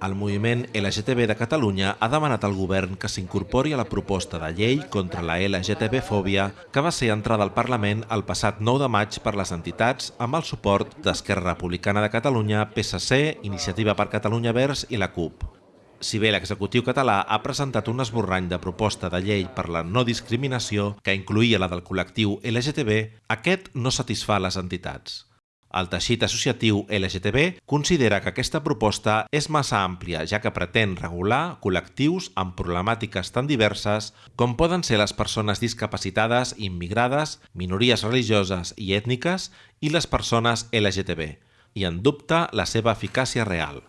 El moviment LGTB de Catalunya ha demanat al govern que s'incorpori a la proposta de llei contra la LGTB-fòbia que va ser entrada al Parlament el passat 9 de maig per les entitats amb el suport d'Esquerra Republicana de Catalunya, PSC, Iniciativa per Catalunya Verds i la CUP. Si bé l'executiu català ha presentat un esborrany de proposta de llei per la no discriminació que incluïa la del col·lectiu LGTB, aquest no satisfà les entitats. El teixit associatiu LGTB considera que aquesta proposta és massa àmplia, ja que pretén regular col·lectius amb problemàtiques tan diverses com poden ser les persones discapacitades, immigrades, minories religioses i ètniques i les persones LGTB, i en dubta la seva eficàcia real.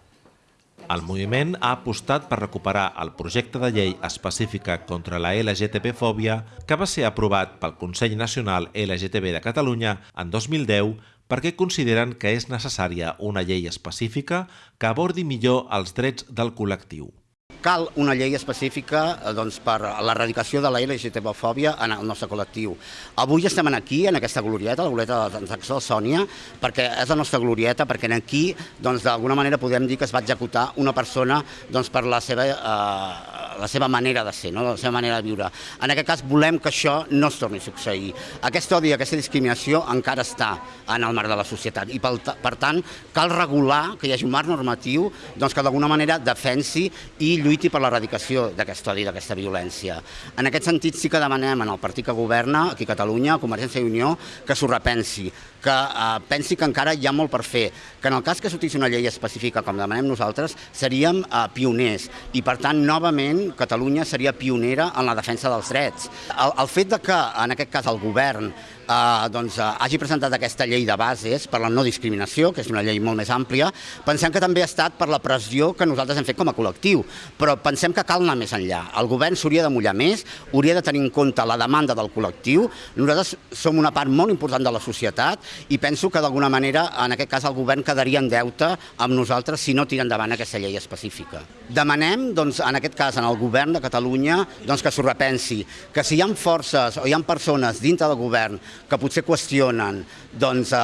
El moviment ha apostat per recuperar el projecte de llei específica contra la LGTB-fòbia que va ser aprovat pel Consell Nacional LGTB de Catalunya en 2010 perquè consideren que és necessària una llei específica que abordi millor els drets del col·lectiu. Cal una llei específica eh, doncs, per l'erradicació de la LGTB-fòbia en el nostre col·lectiu. Avui estem aquí, en aquesta glorieta, la glorieta de la transacció Sònia, perquè és la nostra glorieta, perquè aquí, doncs, d'alguna manera podem dir que es va executar una persona doncs, per la seva eh, la seva manera de ser, no? la seva manera de viure. En aquest cas volem que això no es torni a succeir. Aquest odi, aquesta discriminació encara està en el marc de la societat i per, per tant cal regular que hi hagi un marc normatiu doncs, que d'alguna manera defensi i lluiti per l'erradicació d'aquest odi, d'aquesta violència. En aquest sentit sí que demanem el partit que governa aquí a Catalunya, a Convergència i Unió, que s'ho repensi, que eh, pensi que encara hi ha molt per fer, que en el cas que sortís una llei específica com demanem nosaltres, seríem eh, pioners i per tant novament Catalunya seria pionera en la defensa dels drets. El, el fet de que, en aquest cas, el govern eh, doncs, eh, hagi presentat aquesta llei de bases per la no discriminació, que és una llei molt més àmplia, pensem que també ha estat per la pressió que nosaltres hem fet com a col·lectiu, però pensem que cal anar més enllà. El govern s'hauria de mullar més, hauria de tenir en compte la demanda del col·lectiu. Nosaltres som una part molt important de la societat i penso que d'alguna manera, en aquest cas, el govern quedaria en deute amb nosaltres si no tira endavant aquesta llei específica. Demanem, doncs, en aquest cas, en el govern de Catalunya, doncs, que s'ho repensi, que si hi ha forces o hi ha persones dintre del govern que potser qüestionen doncs, eh,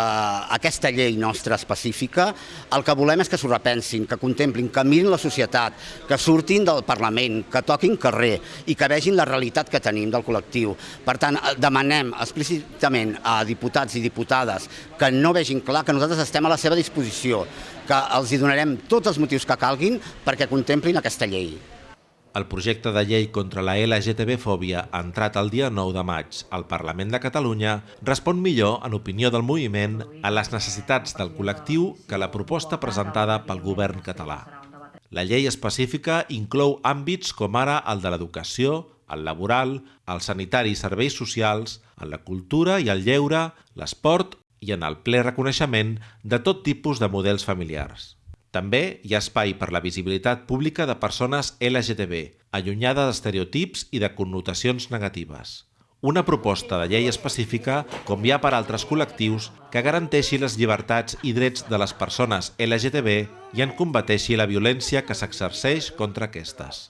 aquesta llei nostra específica, el que volem és que s'ho repensin, que contemplin, que mirin la societat, que surtin del Parlament, que toquin carrer i que vegin la realitat que tenim del col·lectiu. Per tant, eh, demanem explícitament a diputats i diputades que no vegin clar que nosaltres estem a la seva disposició, que els hi donarem tots els motius que calguin perquè contemplin aquesta llei. El projecte de llei contra la LGTB-fòbia, entrat el dia 9 de maig al Parlament de Catalunya, respon millor, en opinió del moviment, a les necessitats del col·lectiu que la proposta presentada pel govern català. La llei específica inclou àmbits com ara el de l'educació, el laboral, el sanitari i serveis socials, en la cultura i el lleure, l'esport i en el ple reconeixement de tot tipus de models familiars. També hi ha espai per la visibilitat pública de persones LGTB, allunyada d'estereotips i de connotacions negatives. Una proposta de llei específica, com hi ha per altres col·lectius, que garanteixi les llibertats i drets de les persones LGTB i en combateixi la violència que s'exerceix contra aquestes.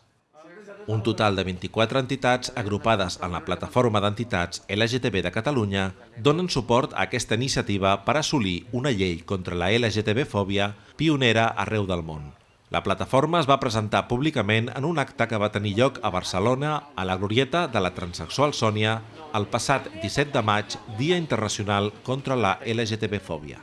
Un total de 24 entitats agrupades en la plataforma d'entitats LGTB de Catalunya donen suport a aquesta iniciativa per assolir una llei contra la LGTB-fòbia pionera arreu del món. La plataforma es va presentar públicament en un acte que va tenir lloc a Barcelona a la glorieta de la transexual Sònia el passat 17 de maig, Dia Internacional contra la LGTB-fòbia.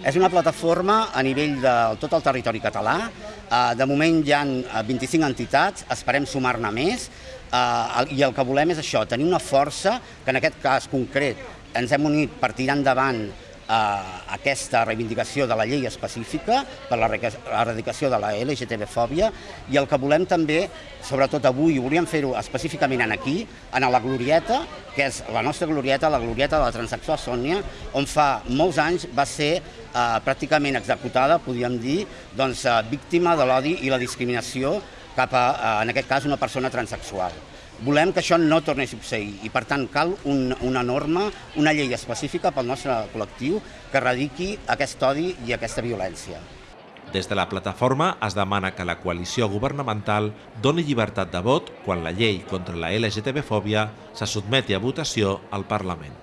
És una plataforma a nivell de tot el territori català. Eh, de moment hi ha 25 eh, entitats, esperem sumar-ne més, eh, i el que volem és això, tenir una força, que en aquest cas concret ens hem unit per tirar endavant eh, aquesta reivindicació de la llei específica per l'erradicació de la LGTB-fòbia i el que volem també, sobretot avui, volíem fer-ho específicament en aquí, en la Glorieta, que és la nostra Glorieta, la Glorieta de la Transacció Sònia, on fa molts anys va ser eh, pràcticament executada, podríem dir, doncs, eh, víctima de l'odi i la discriminació cap a, eh, en aquest cas, una persona transexual. Volem que això no torni a succeir i, per tant, cal un, una norma, una llei específica pel nostre col·lectiu que erradiqui aquest odi i aquesta violència. Des de la plataforma es demana que la coalició governamental doni llibertat de vot quan la llei contra la LGTB-fòbia se sotmeti a votació al Parlament.